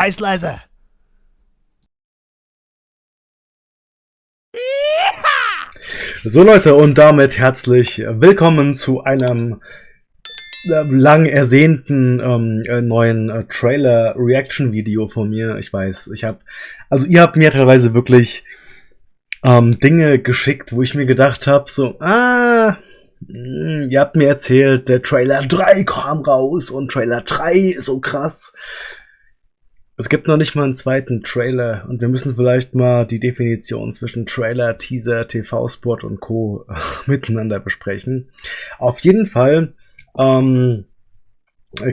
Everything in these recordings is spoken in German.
Scheiß leise. So Leute, und damit herzlich willkommen zu einem äh, lang ersehnten ähm, äh, neuen äh, Trailer-Reaction-Video von mir. Ich weiß, ich habe, also ihr habt mir teilweise wirklich ähm, Dinge geschickt, wo ich mir gedacht habe, so, ah, hm, ihr habt mir erzählt, der Trailer 3 kam raus und Trailer 3 ist so krass. Es gibt noch nicht mal einen zweiten Trailer und wir müssen vielleicht mal die Definition zwischen Trailer, Teaser, TV-Spot und Co. miteinander besprechen. Auf jeden Fall ähm,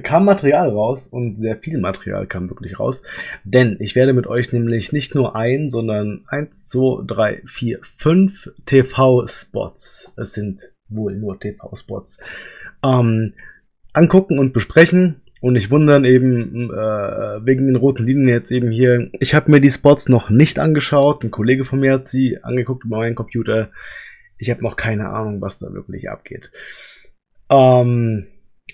kam Material raus und sehr viel Material kam wirklich raus, denn ich werde mit euch nämlich nicht nur ein, sondern eins, zwei, drei, vier, fünf TV-Spots, es sind wohl nur TV-Spots, ähm, angucken und besprechen und nicht wundern eben äh, wegen den roten Linien jetzt eben hier. Ich habe mir die Spots noch nicht angeschaut. Ein Kollege von mir hat sie angeguckt über meinen Computer. Ich habe noch keine Ahnung, was da wirklich abgeht. Ähm,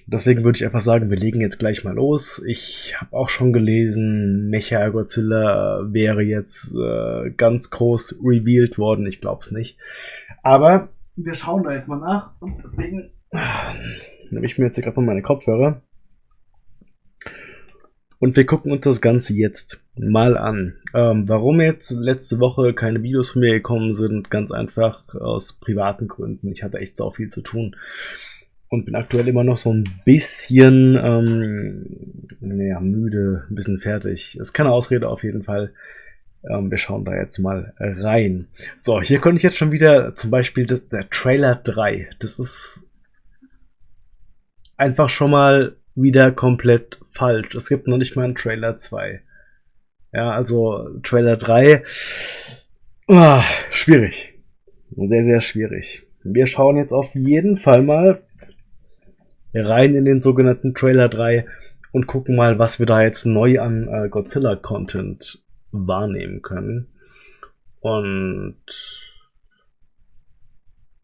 deswegen würde ich einfach sagen, wir legen jetzt gleich mal los. Ich habe auch schon gelesen, Mecha Godzilla wäre jetzt äh, ganz groß revealed worden. Ich glaube es nicht. Aber wir schauen da jetzt mal nach. Und deswegen äh, nehme ich mir jetzt gerade mal meine Kopfhörer. Und wir gucken uns das Ganze jetzt mal an. Ähm, warum jetzt letzte Woche keine Videos von mir gekommen sind, ganz einfach aus privaten Gründen. Ich hatte echt so viel zu tun und bin aktuell immer noch so ein bisschen ähm, naja, müde, ein bisschen fertig. Das ist keine Ausrede auf jeden Fall. Ähm, wir schauen da jetzt mal rein. So, hier konnte ich jetzt schon wieder zum Beispiel das, der Trailer 3. Das ist einfach schon mal wieder komplett falsch. Es gibt noch nicht mal einen Trailer 2. Ja, also Trailer 3. Ah, schwierig. Sehr, sehr schwierig. Wir schauen jetzt auf jeden Fall mal rein in den sogenannten Trailer 3 und gucken mal, was wir da jetzt neu an äh, Godzilla-Content wahrnehmen können. Und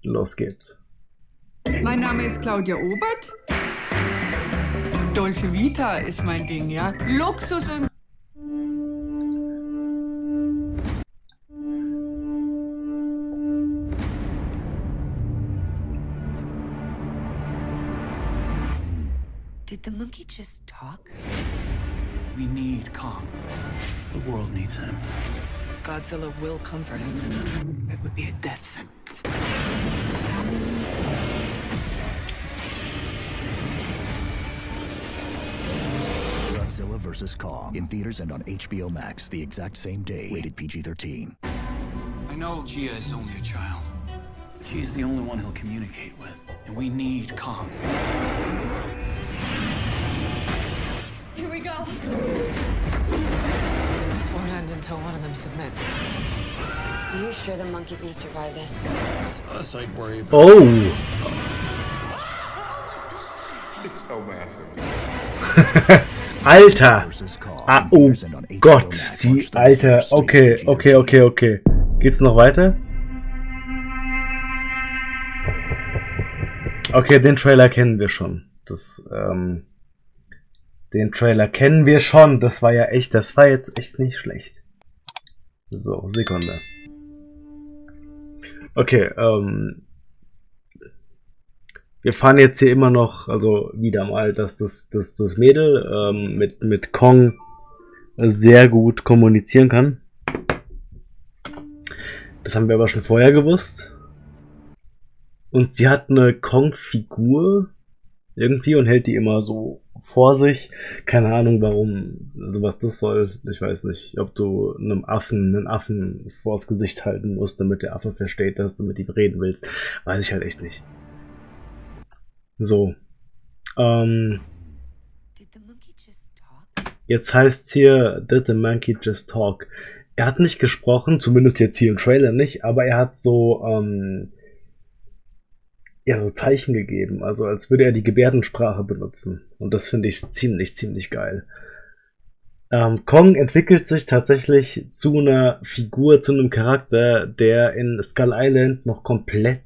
los geht's. Mein Name ist Claudia Obert. Dolce Vita ist mein Ding, ja. Luxus und... Did the monkey just talk? We need Kong. The world needs him. Godzilla will comfort him. It would be a death sentence. Godzilla vs. Kong in theaters and on HBO Max the exact same day. Rated PG-13. I know Gia is only a child. She's the only one he'll communicate with. And we need Kong. Here we go. This won't end until one of them submits. Are you sure the monkey's gonna survive this? It's us I'd worry about. Oh! oh it's so massive. Alter! Ah, oh Gott, die Alter. 31st, Okay, rated okay, PG-13. okay, okay, okay. Geht's noch weiter? Okay, den Trailer kennen wir schon. Das, ähm, den Trailer kennen wir schon. Das war ja echt, das war jetzt echt nicht schlecht. So, Sekunde. Okay, ähm, wir fahren jetzt hier immer noch, also wieder mal, dass das, das, das Mädel ähm, mit, mit Kong sehr gut kommunizieren kann. Das haben wir aber schon vorher gewusst. Und sie hat eine Kong-Figur irgendwie und hält die immer so vor sich. Keine Ahnung warum, also was das soll. Ich weiß nicht, ob du einem Affen einen Affen vors Gesicht halten musst, damit der Affe versteht, dass du mit ihm reden willst. Weiß ich halt echt nicht. So. Ähm? Jetzt heißt hier, did the monkey just talk? Er hat nicht gesprochen, zumindest jetzt hier im Trailer nicht, aber er hat so, ähm, ja, so Zeichen gegeben, also als würde er die Gebärdensprache benutzen. Und das finde ich ziemlich, ziemlich geil. Ähm, Kong entwickelt sich tatsächlich zu einer Figur, zu einem Charakter, der in Skull Island noch komplett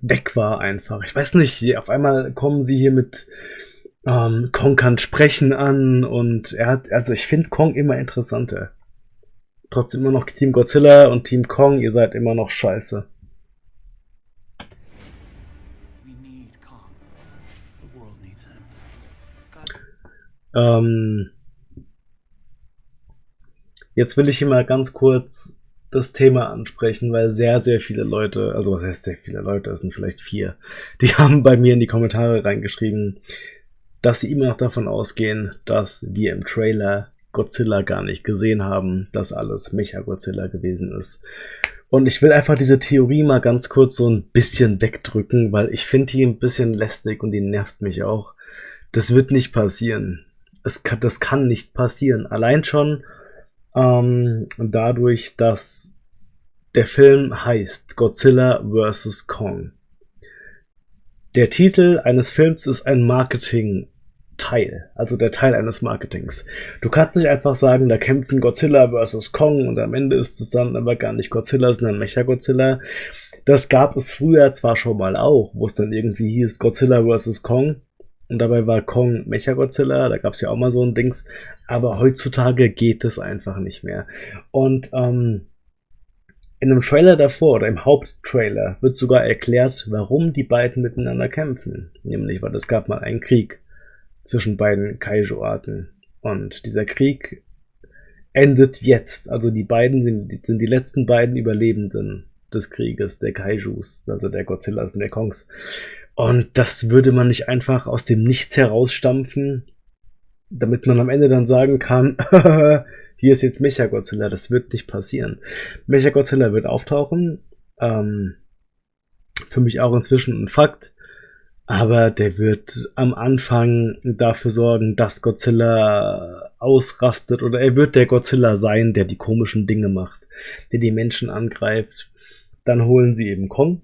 weg war einfach. Ich weiß nicht, auf einmal kommen sie hier mit Ähm, Kong kann sprechen an und er hat, also ich finde Kong immer interessanter. Trotzdem immer noch Team Godzilla und Team Kong, ihr seid immer noch scheiße. Ähm, jetzt will ich hier mal ganz kurz das Thema ansprechen, weil sehr, sehr viele Leute, also was heißt sehr viele Leute, es sind vielleicht vier, die haben bei mir in die Kommentare reingeschrieben, dass sie immer noch davon ausgehen, dass wir im Trailer Godzilla gar nicht gesehen haben, dass alles Mecha-Godzilla gewesen ist. Und ich will einfach diese Theorie mal ganz kurz so ein bisschen wegdrücken, weil ich finde die ein bisschen lästig und die nervt mich auch. Das wird nicht passieren. Es kann, das kann nicht passieren. Allein schon ähm, dadurch, dass der Film heißt Godzilla vs. Kong. Der Titel eines Films ist ein Marketing Teil, also der Teil eines Marketings. Du kannst nicht einfach sagen, da kämpfen Godzilla versus Kong und am Ende ist es dann aber gar nicht Godzilla, sondern Mecha-Godzilla. Das gab es früher zwar schon mal auch, wo es dann irgendwie hieß Godzilla versus Kong und dabei war Kong Mecha-Godzilla, da gab es ja auch mal so ein Dings, aber heutzutage geht es einfach nicht mehr. Und ähm, in einem Trailer davor oder im Haupttrailer wird sogar erklärt, warum die beiden miteinander kämpfen. Nämlich, weil es gab mal einen Krieg zwischen beiden Kaiju-Arten. Und dieser Krieg endet jetzt. Also die beiden sind, sind die letzten beiden Überlebenden des Krieges, der Kaijus, also der Godzillas und der Kongs. Und das würde man nicht einfach aus dem Nichts herausstampfen, damit man am Ende dann sagen kann, hier ist jetzt Mechagodzilla. Das wird nicht passieren. Mechagodzilla wird auftauchen. Ähm, für mich auch inzwischen ein Fakt. Aber der wird am Anfang dafür sorgen, dass Godzilla ausrastet oder er wird der Godzilla sein, der die komischen Dinge macht, der die Menschen angreift. Dann holen sie eben Kong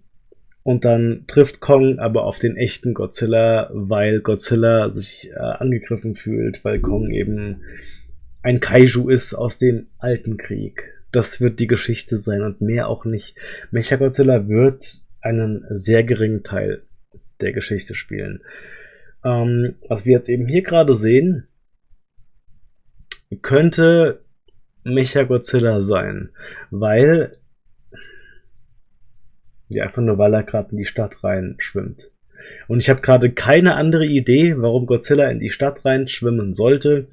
und dann trifft Kong aber auf den echten Godzilla, weil Godzilla sich äh, angegriffen fühlt, weil Kong eben ein Kaiju ist aus dem alten Krieg. Das wird die Geschichte sein und mehr auch nicht. Mechagodzilla wird einen sehr geringen Teil der Geschichte spielen. Ähm, was wir jetzt eben hier gerade sehen, könnte Mechagodzilla sein, weil ja, einfach nur weil er gerade in die Stadt rein schwimmt. Und ich habe gerade keine andere Idee, warum Godzilla in die Stadt rein schwimmen sollte,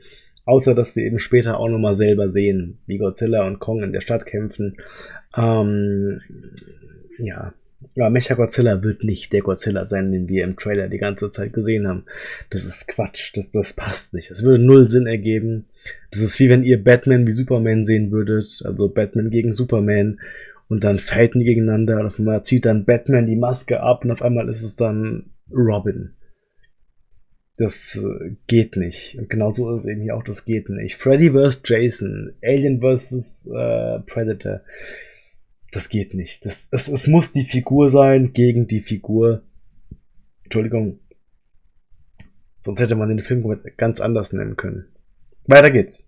außer dass wir eben später auch nochmal selber sehen, wie Godzilla und Kong in der Stadt kämpfen. Ähm, ja, ja, Mecha-Godzilla wird nicht der Godzilla sein, den wir im Trailer die ganze Zeit gesehen haben. Das ist Quatsch, das, das passt nicht. Das würde null Sinn ergeben. Das ist wie wenn ihr Batman wie Superman sehen würdet, also Batman gegen Superman und dann fighten die gegeneinander und auf einmal zieht dann Batman die Maske ab und auf einmal ist es dann Robin. Das äh, geht nicht. Und genauso ist es eben hier auch, das geht nicht. Freddy vs. Jason, Alien vs. Äh, Predator das geht nicht. Das, es, es muss die Figur sein gegen die Figur. Entschuldigung. Sonst hätte man den Film ganz anders nennen können. Weiter geht's.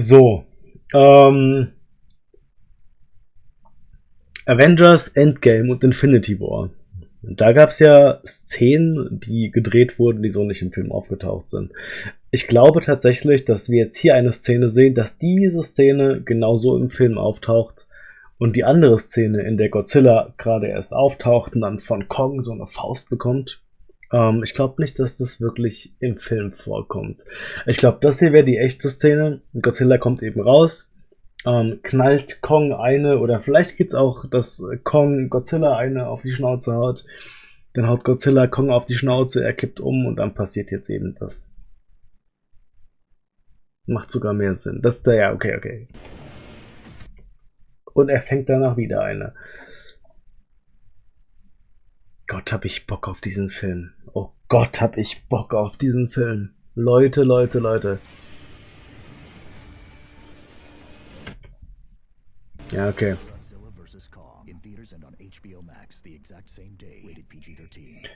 So. Ähm, Avengers Endgame und Infinity War. Da gab es ja Szenen, die gedreht wurden, die so nicht im Film aufgetaucht sind. Ich glaube tatsächlich, dass wir jetzt hier eine Szene sehen, dass diese Szene genauso im Film auftaucht und die andere Szene, in der Godzilla gerade erst auftaucht und dann von Kong so eine Faust bekommt. Ähm, ich glaube nicht, dass das wirklich im Film vorkommt. Ich glaube, das hier wäre die echte Szene. Godzilla kommt eben raus, ähm, knallt Kong eine oder vielleicht geht's auch, dass Kong Godzilla eine auf die Schnauze haut. Dann haut Godzilla Kong auf die Schnauze, er kippt um und dann passiert jetzt eben das. Macht sogar mehr Sinn. Das ist der, ja, okay, okay. Und er fängt danach wieder eine. Gott, hab ich Bock auf diesen Film. Oh Gott, hab ich Bock auf diesen Film. Leute, Leute, Leute. Ja, okay. Godzilla vs. Kong in theaters and on HBO Max the exact same day. Rated PG-13.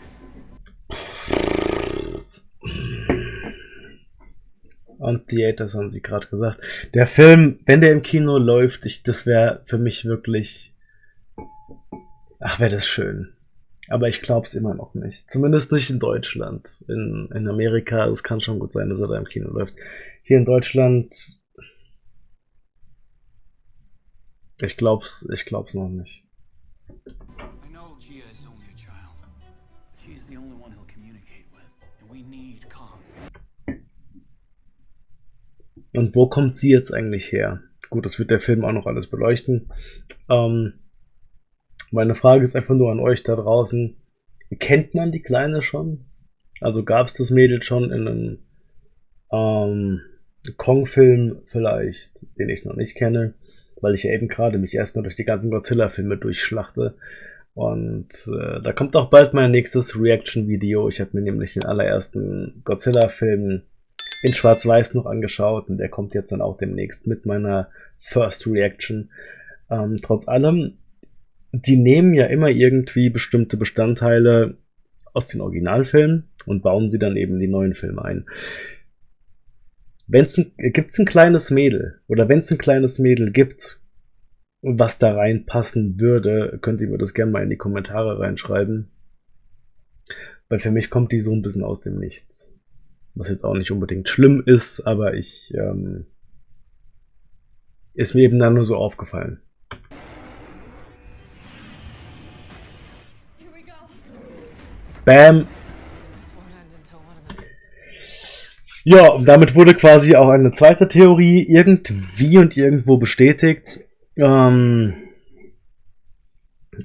On Theaters haben sie gerade gesagt. Der Film, wenn der im Kino läuft, ich, das wäre für mich wirklich. Ach, wäre das schön. Aber ich glaube es immer noch nicht. Zumindest nicht in Deutschland. In, in Amerika, es kann schon gut sein, dass er da im Kino läuft. Hier in Deutschland. Ich glaub's, ich glaub's noch nicht. I know Gia is only a child. She's the only one he'll communicate with. And we need Kong. Und wo kommt sie jetzt eigentlich her? Gut, das wird der Film auch noch alles beleuchten. Ähm, meine Frage ist einfach nur an euch da draußen. Kennt man die Kleine schon? Also gab es das Mädel schon in einem ähm, Kong-Film vielleicht, den ich noch nicht kenne, weil ich ja eben gerade mich erstmal durch die ganzen Godzilla-Filme durchschlachte. Und äh, da kommt auch bald mein nächstes Reaction-Video. Ich habe mir nämlich den allerersten Godzilla-Film in Schwarz-Weiß noch angeschaut und der kommt jetzt dann auch demnächst mit meiner First Reaction. Ähm, trotz allem, die nehmen ja immer irgendwie bestimmte Bestandteile aus den Originalfilmen und bauen sie dann eben in die neuen Filme ein. Wenn's ein, gibt's ein kleines Mädel oder wenn es ein kleines Mädel gibt, was da reinpassen würde, könnt ihr mir das gerne mal in die Kommentare reinschreiben. Weil für mich kommt die so ein bisschen aus dem Nichts. Was jetzt auch nicht unbedingt schlimm ist, aber ich ähm, ist mir eben dann nur so aufgefallen. Bam. Ja, damit wurde quasi auch eine zweite Theorie irgendwie und irgendwo bestätigt. Ähm,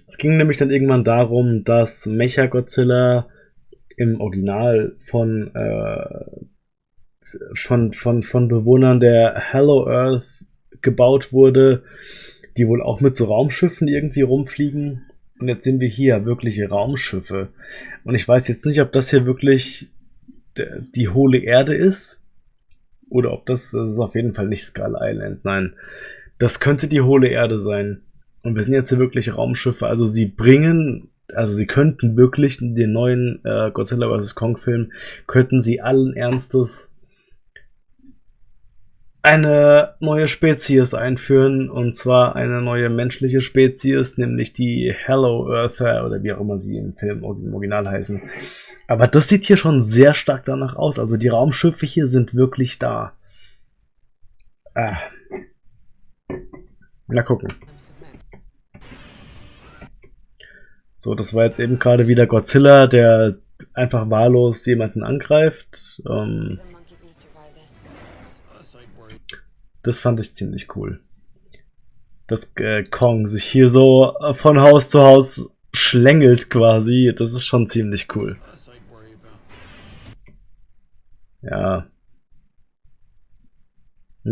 es ging nämlich dann irgendwann darum, dass Mechagodzilla im Original von, äh, von, von, von Bewohnern der Hello Earth gebaut wurde, die wohl auch mit so Raumschiffen irgendwie rumfliegen. Und jetzt sind wir hier, wirkliche Raumschiffe. Und ich weiß jetzt nicht, ob das hier wirklich die hohle Erde ist. Oder ob das, das ist auf jeden Fall nicht Skull Island. Nein, das könnte die hohle Erde sein. Und wir sind jetzt hier wirklich Raumschiffe. Also sie bringen, also sie könnten wirklich den neuen äh, Godzilla vs. Kong Film, könnten sie allen Ernstes eine neue Spezies einführen. Und zwar eine neue menschliche Spezies, nämlich die Hello Earther oder wie auch immer sie im Film im Original heißen. Aber das sieht hier schon sehr stark danach aus. Also die Raumschiffe hier sind wirklich da. Ah. Na gucken. So, das war jetzt eben gerade wieder Godzilla, der einfach wahllos jemanden angreift. Ähm, das fand ich ziemlich cool. Dass äh, Kong sich hier so äh, von Haus zu Haus schlängelt quasi. Das ist schon ziemlich cool. Ja.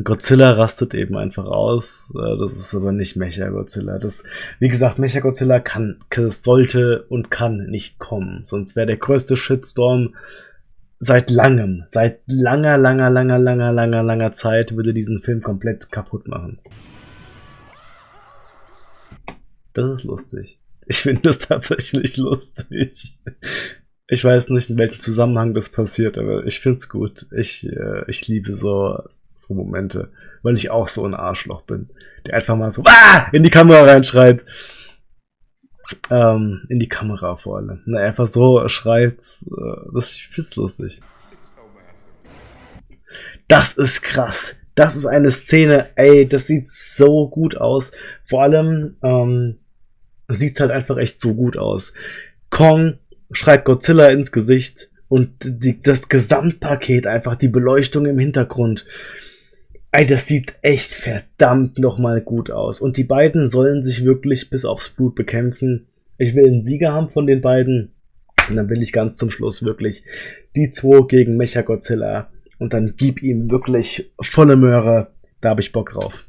Godzilla rastet eben einfach aus. Äh, Das ist aber nicht Mecha Godzilla. Das, wie gesagt, Mecha Godzilla kann, sollte und kann nicht kommen. Sonst wäre der größte Shitstorm seit langem, seit langer, langer, langer, langer, langer, langer Zeit würde diesen Film komplett kaputt machen. Das ist lustig. Ich finde das tatsächlich lustig. Ich weiß nicht, in welchem Zusammenhang das passiert, aber ich find's gut. Ich, äh, ich liebe so, so Momente, weil ich auch so ein Arschloch bin, der einfach mal so ah! in die Kamera reinschreit. Ähm, in die Kamera vor allem. Ne, einfach so schreit. Äh, das find's lustig. Das ist krass. Das ist eine Szene, ey, das sieht so gut aus. Vor allem ähm, sieht's halt einfach echt so gut aus. Kong schreit Godzilla ins Gesicht und die, das Gesamtpaket, einfach die Beleuchtung im Hintergrund. Ey, das sieht echt verdammt nochmal gut aus. Und die beiden sollen sich wirklich bis aufs Blut bekämpfen. Ich will einen Sieger haben von den beiden. Und dann will ich ganz zum Schluss wirklich die zwei gegen Mechagodzilla. Und dann gib ihm wirklich volle Möhre. Da habe ich Bock drauf.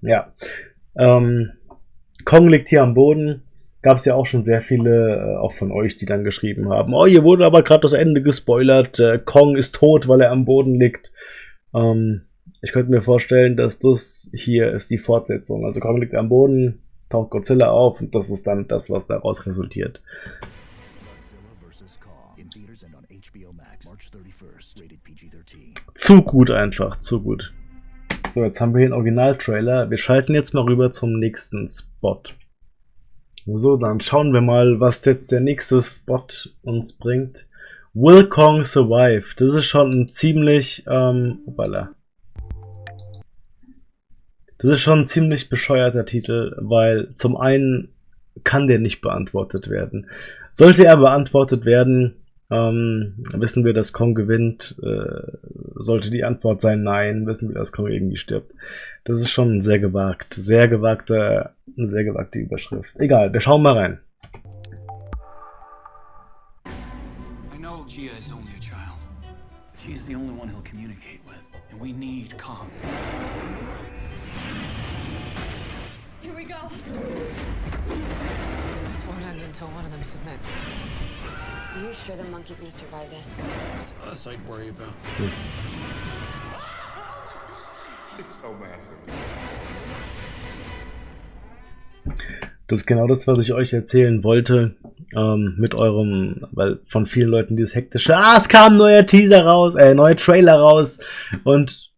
Ja. Ähm, Kong liegt hier am Boden. Gab es ja auch schon sehr viele, äh, auch von euch, die dann geschrieben haben, oh, hier wurde aber gerade das Ende gespoilert. Äh, Kong ist tot, weil er am Boden liegt. Ähm, ich könnte mir vorstellen, dass das hier ist die Fortsetzung. Also Kong liegt am Boden, taucht Godzilla auf und das ist dann das, was daraus resultiert. Godzilla vs. Kong in theaters and on HBO Max March 31st. Rated PG-13. Zu gut einfach, zu gut. So, jetzt haben wir hier einen Original-Trailer. Wir schalten jetzt mal rüber zum nächsten Spot. So, dann schauen wir mal, was jetzt der nächste Spot uns bringt. Will Kong Survive? Das ist schon ein ziemlich, ähm, opala. Das ist schon ein ziemlich bescheuerter Titel, weil zum einen kann der nicht beantwortet werden. Sollte er beantwortet werden, ähm, wissen wir, dass Kong gewinnt. Äh, sollte die Antwort sein Nein, wissen wir, dass Kong irgendwie stirbt. Das ist schon sehr gewagt. Sehr gewagte, eine sehr gewagte Überschrift. Egal, wir schauen mal rein. I know Gia is only a child. She's the only one he'll communicate with. And we need Kong. Here we go. This won't end until one of them submits. Are you sure the monkey's gonna survive this? It's us I'd worry about. It's so massive. Das ist genau das, was ich euch erzählen wollte. Ähm, mit eurem, weil von vielen Leuten dieses hektische, ah, es kam ein neuer Teaser raus, äh, neuer Trailer raus und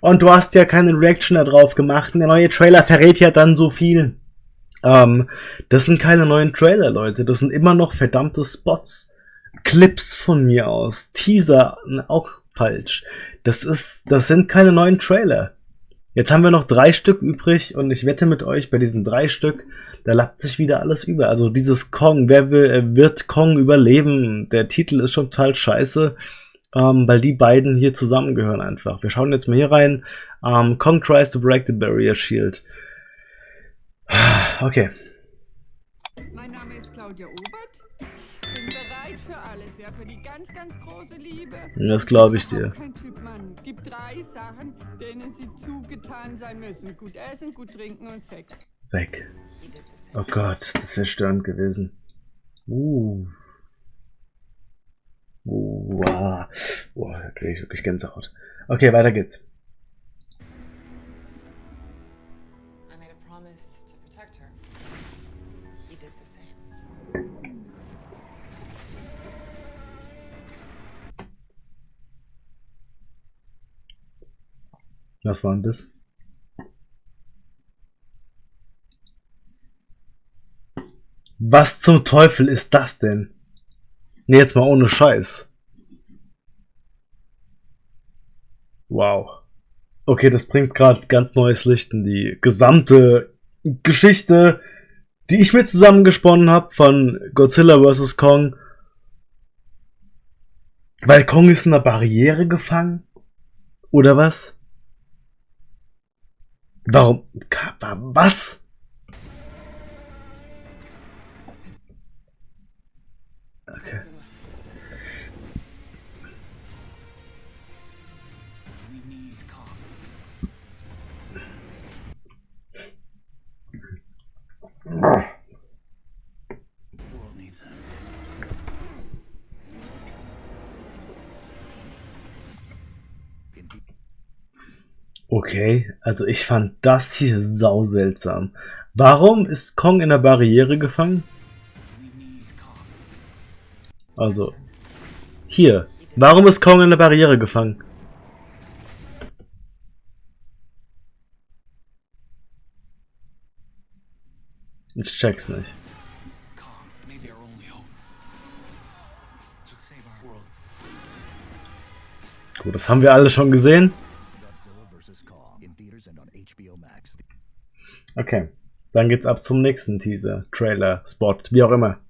und du hast ja keine Reaction da drauf gemacht und der neue Trailer verrät ja dann so viel. Ähm, das sind keine neuen Trailer, Leute. Das sind immer noch verdammte Spots. Clips von mir aus. Teaser, auch falsch. Das ist, das sind keine neuen Trailer. Jetzt haben wir noch drei Stück übrig und ich wette mit euch, bei diesen drei Stück, da lappt sich wieder alles über. Also dieses Kong, wer will, äh, wird Kong überleben? Der Titel ist schon total scheiße, ähm, weil die beiden hier zusammengehören einfach. Wir schauen jetzt mal hier rein. Ähm, Kong tries to break the barrier shield. Okay. Mein Name ist Claudia Obert. Bin bereit für alles, ja, für die ganz, ganz große Liebe. Das glaube ich dir. Kein Typ Mann. Gibt drei Sachen, denen sie zugetan sein müssen. Gut essen, gut trinken und Sex. Weg. Oh Gott, das wäre störend gewesen. Uh. Uh, wow. Boah, da kriege ich wirklich Gänsehaut. Okay, weiter geht's. Was war denn das? Was zum Teufel ist das denn? Nee, jetzt mal ohne Scheiß. Wow. Okay, das bringt gerade ganz neues Licht in die gesamte Geschichte, die ich mir zusammengesponnen habe von Godzilla vs. Kong. Weil Kong ist in einer Barriere gefangen? Oder was? Warum? Was? Okay, also ich fand das hier sau seltsam. Warum ist Kong in der Barriere gefangen? Also, hier. Warum ist Kong in der Barriere gefangen? Ich check's nicht. Gut, das haben wir alle schon gesehen. Okay, dann geht's ab zum nächsten Teaser, Trailer, Spot, wie auch immer.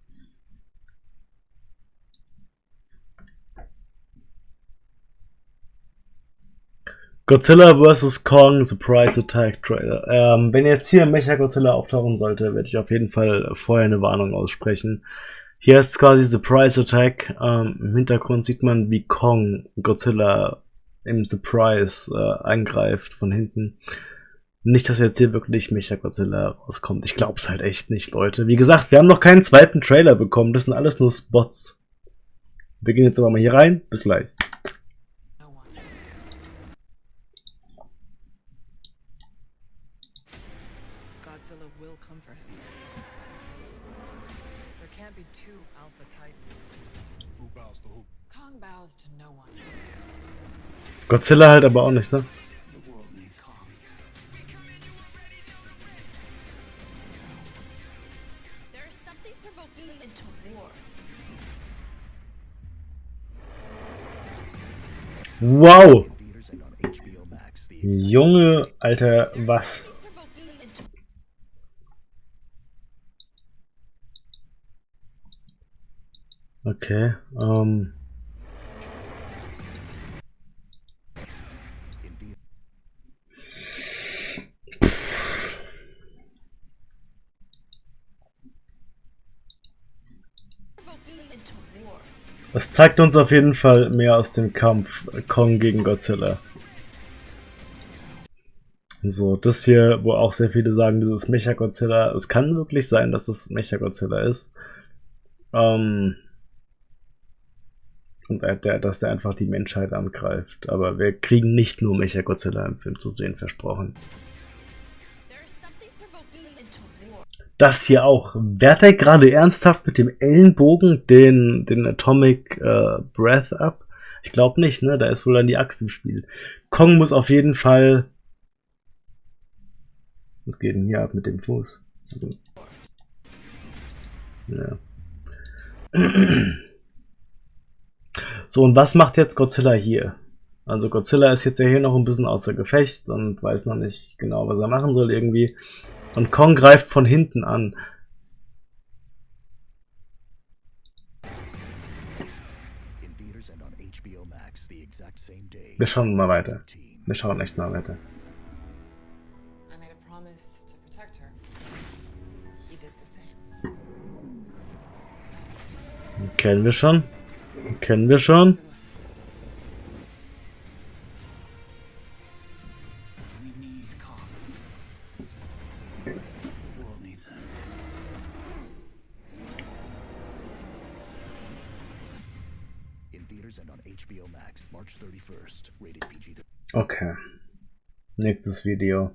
Godzilla vs. Kong Surprise Attack Trailer. Ähm, wenn jetzt hier Mecha Godzilla auftauchen sollte, werde ich auf jeden Fall vorher eine Warnung aussprechen. Hier ist quasi Surprise Attack. Ähm, Im Hintergrund sieht man, wie Kong Godzilla im Surprise äh, eingreift von hinten. Nicht, dass jetzt hier wirklich Mechagodzilla rauskommt. Ich glaub's halt echt nicht, Leute. Wie gesagt, wir haben noch keinen zweiten Trailer bekommen. Das sind alles nur Spots. Wir gehen jetzt aber mal hier rein. Bis gleich. Godzilla halt aber auch nicht, ne? Exact Junge, Alter, was? Okay, ähm. in Das zeigt uns auf jeden Fall mehr aus dem Kampf Kong gegen Godzilla. So, das hier, wo auch sehr viele sagen, dieses Mecha-Godzilla, es kann wirklich sein, dass es Mecha-Godzilla ist. Ähm, und der- dass der einfach die Menschheit angreift. Aber wir kriegen nicht nur Mecha-Godzilla im Film zu sehen, versprochen. Das hier auch. Wehrt er gerade ernsthaft mit dem Ellenbogen den, den Atomic äh, Breath ab? Ich glaube nicht, ne? Da ist wohl dann die Axt im Spiel. Kong muss auf jeden Fall. Was geht denn hier ab mit dem Fuß? Ja. So, und was macht jetzt Godzilla hier? Also Godzilla ist jetzt ja hier noch ein bisschen außer Gefecht und weiß noch nicht genau, was er machen soll irgendwie. Und Kong greift von hinten an. Wir schauen mal weiter. 13. Wir schauen echt mal weiter. Kennen wir schon? Kennen wir schon? Okay. Nächstes Video.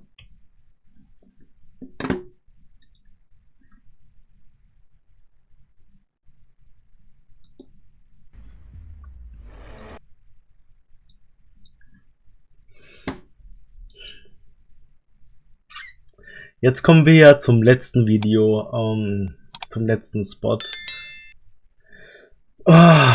Jetzt kommen wir ja zum letzten Video, ähm, zum letzten Spot. Ah.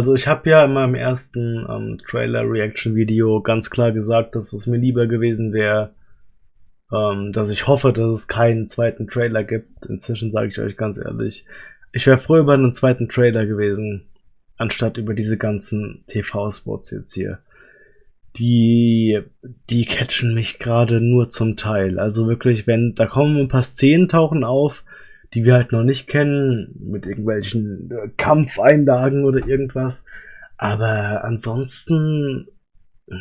Also ich habe ja in meinem ersten ähm, Trailer-Reaction-Video ganz klar gesagt, dass es mir lieber gewesen wäre, ähm, dass ich hoffe, dass es keinen zweiten Trailer gibt. Inzwischen sage ich euch ganz ehrlich, ich wäre froh über einen zweiten Trailer gewesen, anstatt über diese ganzen TV-Spots jetzt hier. Die, die catchen mich gerade nur zum Teil. Also wirklich, wenn, da kommen ein paar Szenen tauchen auf, die wir halt noch nicht kennen, mit irgendwelchen äh, Kampfeinlagen oder irgendwas. Aber ansonsten, äh,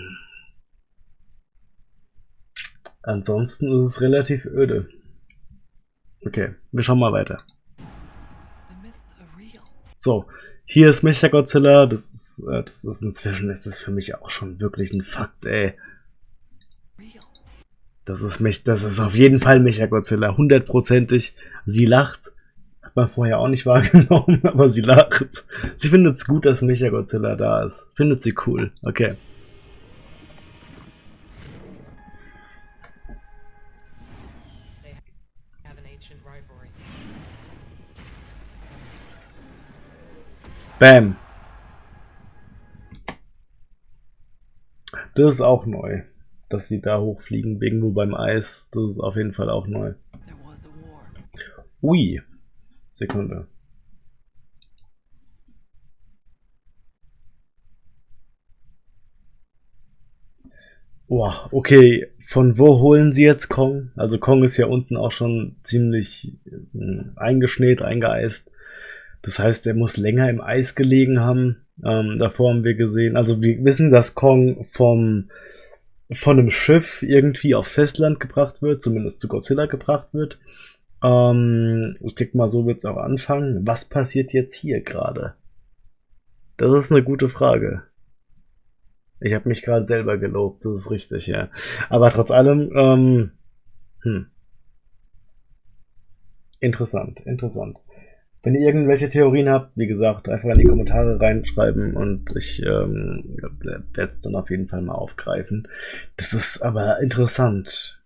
ansonsten ist es relativ öde. Okay, wir schauen mal weiter. So, hier ist Mechagodzilla. Das ist, äh, das ist inzwischen, ist das für mich auch schon wirklich ein Fakt, ey. Das ist mich, das ist auf jeden Fall Mechagodzilla, hundertprozentig. Sie lacht. Hat man vorher auch nicht wahrgenommen, aber sie lacht. Sie findet es gut, dass Mechagodzilla da ist. Findet sie cool. Okay. Bam. Das ist auch neu. Dass sie da hochfliegen, irgendwo beim Eis. Das ist auf jeden Fall auch neu. There was a war. Ui. Sekunde. Boah, okay. Von wo holen sie jetzt Kong? Also Kong ist ja unten auch schon ziemlich äh, eingeschneit, eingeeist. Das heißt, er muss länger im Eis gelegen haben. Ähm, davor haben wir gesehen, also wir wissen, dass Kong vom von einem Schiff irgendwie auf Festland gebracht wird, zumindest zu Godzilla gebracht wird. Ähm, ich denke mal, so wird es auch anfangen. Was passiert jetzt hier gerade? Das ist eine gute Frage. Ich habe mich gerade selber gelobt, das ist richtig, ja. Aber trotz allem, ähm, hm. Interessant, interessant. Wenn ihr irgendwelche Theorien habt, wie gesagt, einfach in die Kommentare reinschreiben und ich ähm, werde es dann auf jeden Fall mal aufgreifen. Das ist aber interessant.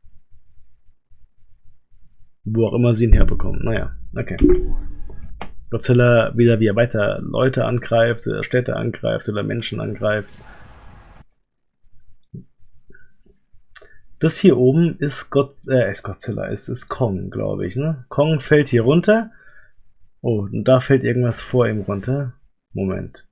Wo auch immer sie ihn herbekommen. Naja, okay. Godzilla wieder wie er weiter Leute angreift, Städte angreift oder Menschen angreift. Das hier oben ist, God, äh, ist Godzilla, ist, ist Kong, glaube ich. Ne? Kong fällt hier runter. Oh, und da fällt irgendwas vor ihm runter. Moment.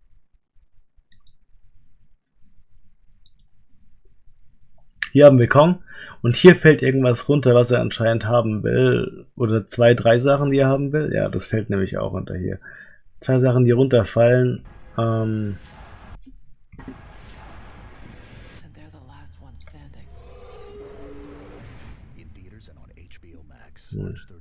Hier haben wir Kong. Und hier fällt irgendwas runter, was er anscheinend haben will. Oder zwei, drei Sachen, die er haben will. Ja, das fällt nämlich auch unter hier. Zwei Sachen, die runterfallen. Ähm hm. March 30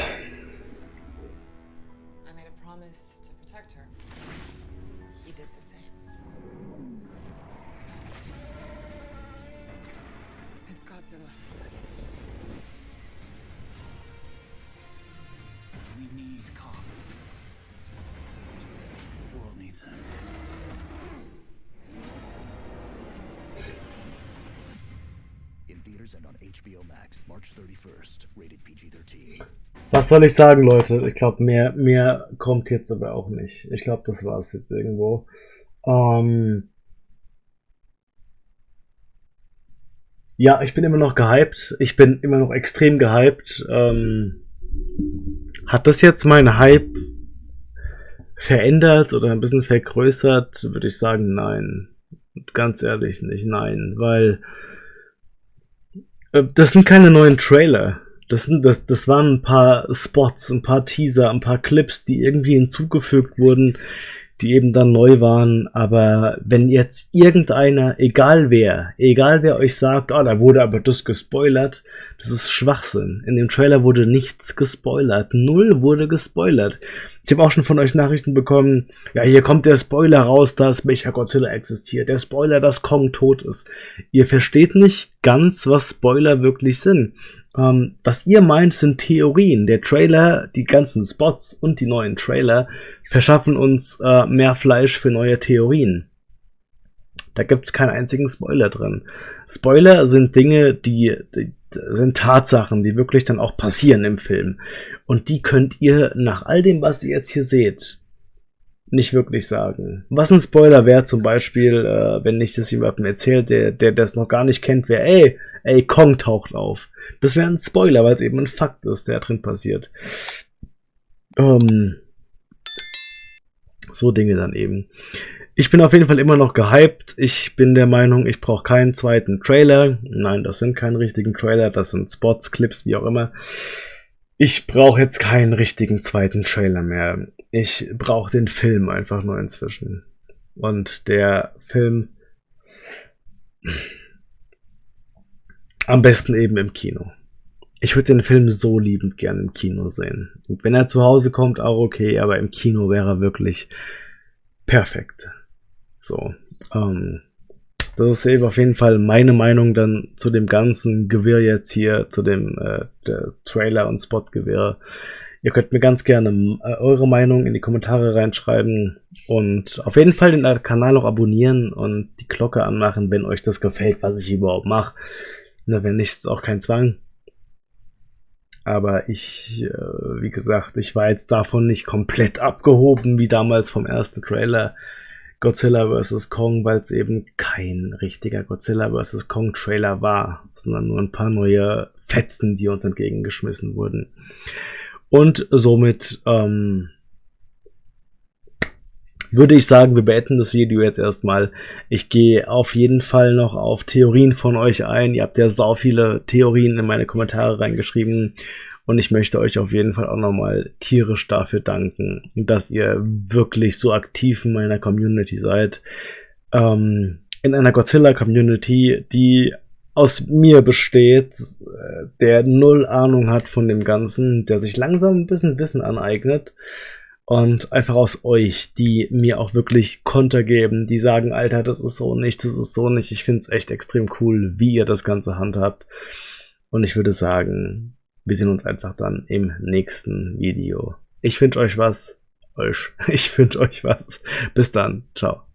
Was soll ich sagen, Leute? Ich glaube, mehr, mehr kommt jetzt aber auch nicht. Ich glaube, das war es jetzt irgendwo. Ähm ja, ich bin immer noch gehypt. Ich bin immer noch extrem gehypt. Ähm hat das jetzt mein Hype verändert oder ein bisschen vergrößert? Würde ich sagen, nein. Ganz ehrlich nicht, nein. Weil äh, das sind keine neuen Trailer. Das, das, das waren ein paar Spots, ein paar Teaser, ein paar Clips, die irgendwie hinzugefügt wurden, die eben dann neu waren. Aber wenn jetzt irgendeiner, egal wer, egal wer euch sagt, ah, da wurde aber das gespoilert, das ist Schwachsinn. In dem Trailer wurde nichts gespoilert. Null wurde gespoilert. Ich habe auch schon von euch Nachrichten bekommen, ja, hier kommt der Spoiler raus, dass Mechagodzilla existiert. Der Spoiler, dass Kong tot ist. Ihr versteht nicht ganz, was Spoiler wirklich sind. Ähm, was ihr meint, sind Theorien. Der Trailer, die ganzen Spots und die neuen Trailer verschaffen uns äh, mehr Fleisch für neue Theorien. Da gibt's keinen einzigen Spoiler drin. Spoiler sind Dinge, die, die sind Tatsachen, die wirklich dann auch passieren im Film. Und die könnt ihr nach all dem, was ihr jetzt hier seht, nicht wirklich sagen. Was ein Spoiler wäre zum Beispiel, äh, wenn ich das jemandem erzählt, der, der das noch gar nicht kennt, wäre, ey, ey, Kong taucht auf. Das wäre ein Spoiler, weil es eben ein Fakt ist, der drin passiert. Ähm, so Dinge dann eben. Ich bin auf jeden Fall immer noch gehypt. Ich bin der Meinung, ich brauche keinen zweiten Trailer. Nein, das sind keine richtigen Trailer, das sind Spots, Clips, wie auch immer. Ich brauche jetzt keinen richtigen zweiten Trailer mehr. Ich brauche den Film einfach nur inzwischen. Und der Film am besten eben im Kino. Ich würde den Film so liebend gern im Kino sehen. Und wenn er zu Hause kommt, auch okay, aber im Kino wäre er wirklich perfekt. So, ähm, das ist eben auf jeden Fall meine Meinung dann zu dem ganzen Gewirr jetzt hier, zu dem äh, der Trailer und Spot-Gewirr. Ihr könnt mir ganz gerne äh, eure Meinung in die Kommentare reinschreiben und auf jeden Fall den Kanal auch abonnieren und die Glocke anmachen, wenn euch das gefällt, was ich überhaupt mache. Na, wenn nicht, ist auch kein Zwang. Aber ich, äh, wie gesagt, ich war jetzt davon nicht komplett abgehoben, wie damals vom ersten Trailer Godzilla vs. Kong, weil es eben kein richtiger Godzilla vs. Kong Trailer war, sondern nur ein paar neue Fetzen, die uns entgegengeschmissen wurden. Und somit ähm, würde ich sagen, wir beenden das Video jetzt erstmal. Ich gehe auf jeden Fall noch auf Theorien von euch ein. Ihr habt ja sau viele Theorien in meine Kommentare reingeschrieben. Und ich möchte euch auf jeden Fall auch nochmal tierisch dafür danken, dass ihr wirklich so aktiv in meiner Community seid. Ähm, in einer Godzilla-Community, die aus mir besteht, der null Ahnung hat von dem Ganzen, der sich langsam ein bisschen Wissen aneignet und einfach aus euch, die mir auch wirklich Konter geben, die sagen, Alter, das ist so nicht, das ist so nicht. Ich finde es echt extrem cool, wie ihr das Ganze handhabt. Und ich würde sagen, wir sehen uns einfach dann im nächsten Video. Ich wünsche euch was. Euch. Ich wünsche euch was. Bis dann. Ciao.